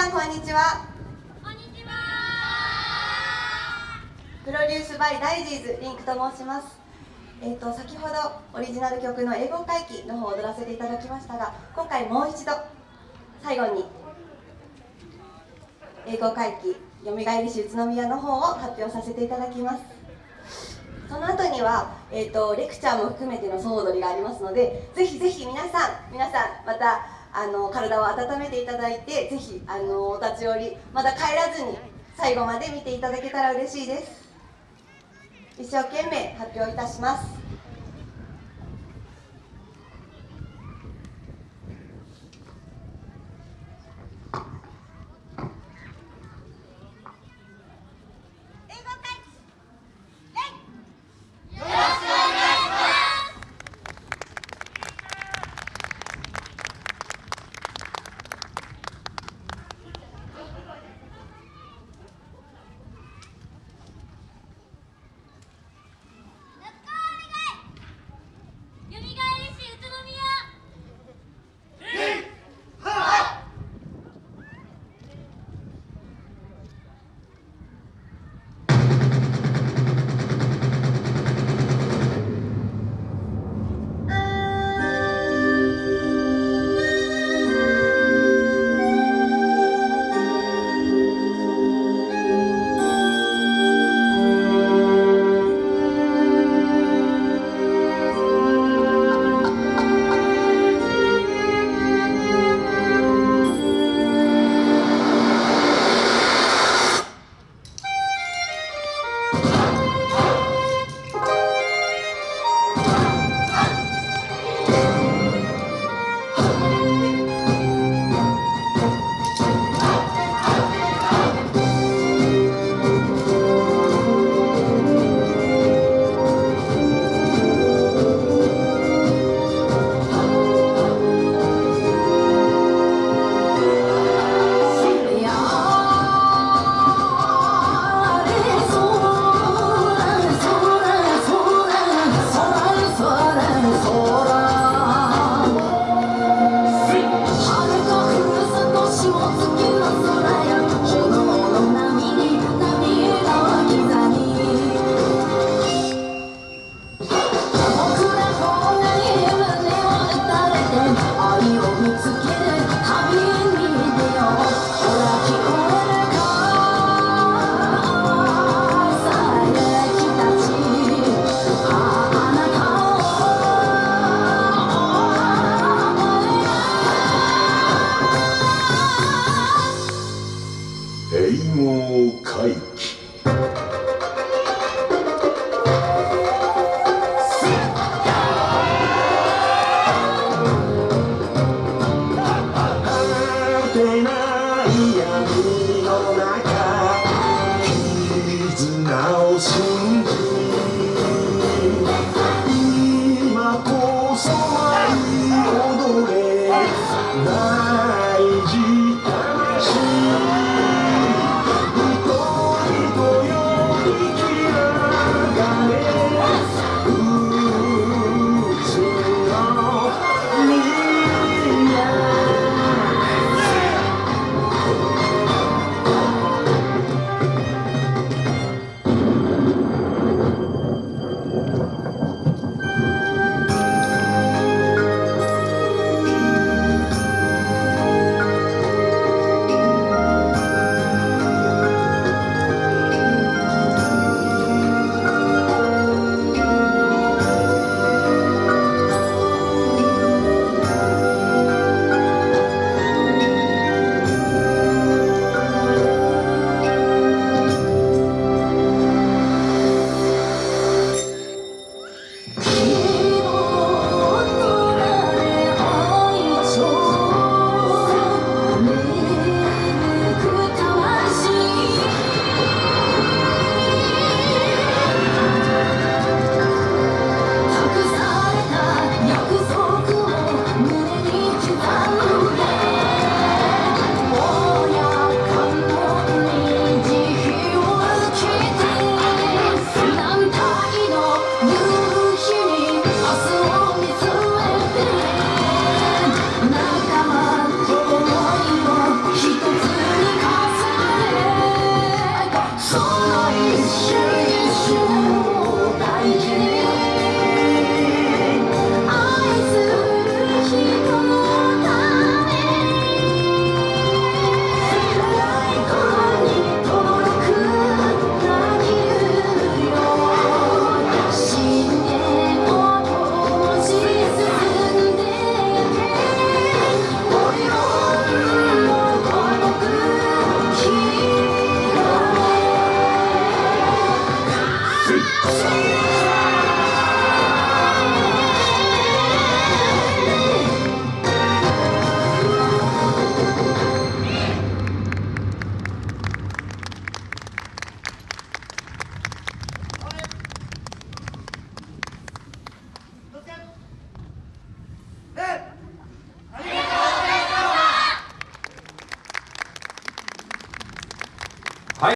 さんこんにちは。こんにちは。プロデュースバイダイジーズリンクと申します。えっ、と先ほどオリジナル曲の英語回帰の方を踊らせていただきましたが今回もう一度最後に英語回帰よみがえりし宇都宮の方を発表させていただきます。その後には、えーと、レクチャーも含めての総踊りがありますのでぜひぜひ皆さん皆さんまたあの体を温めていただいてぜひあのお立ち寄りまだ帰らずに最後まで見ていただけたら嬉しいです。一生懸命発表いたします。闇の中絆